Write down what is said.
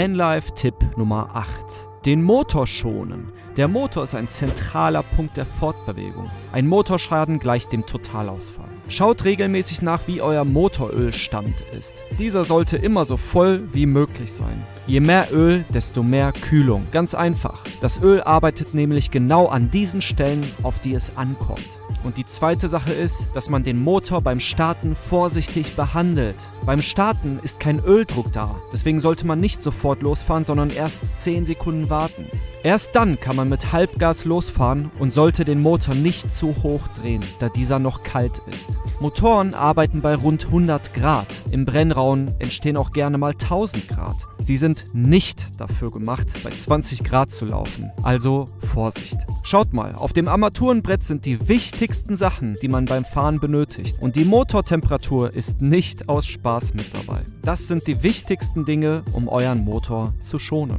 Vanlife-Tipp Nummer 8. Den Motor schonen. Der Motor ist ein zentraler Punkt der Fortbewegung. Ein Motorschaden gleicht dem Totalausfall. Schaut regelmäßig nach, wie euer Motorölstand ist. Dieser sollte immer so voll wie möglich sein. Je mehr Öl, desto mehr Kühlung. Ganz einfach. Das Öl arbeitet nämlich genau an diesen Stellen, auf die es ankommt. Und die zweite Sache ist, dass man den Motor beim Starten vorsichtig behandelt. Beim Starten ist kein Öldruck da, deswegen sollte man nicht sofort losfahren, sondern erst 10 Sekunden warten. Erst dann kann man mit Halbgas losfahren und sollte den Motor nicht zu hoch drehen, da dieser noch kalt ist. Motoren arbeiten bei rund 100 Grad. Im Brennraum entstehen auch gerne mal 1000 Grad. Sie sind nicht dafür gemacht, bei 20 Grad zu laufen. Also Vorsicht. Schaut mal, auf dem Armaturenbrett sind die wichtigsten Sachen, die man beim Fahren benötigt. Und die Motortemperatur ist nicht aus Spaß mit dabei. Das sind die wichtigsten Dinge, um euren Motor zu schonen.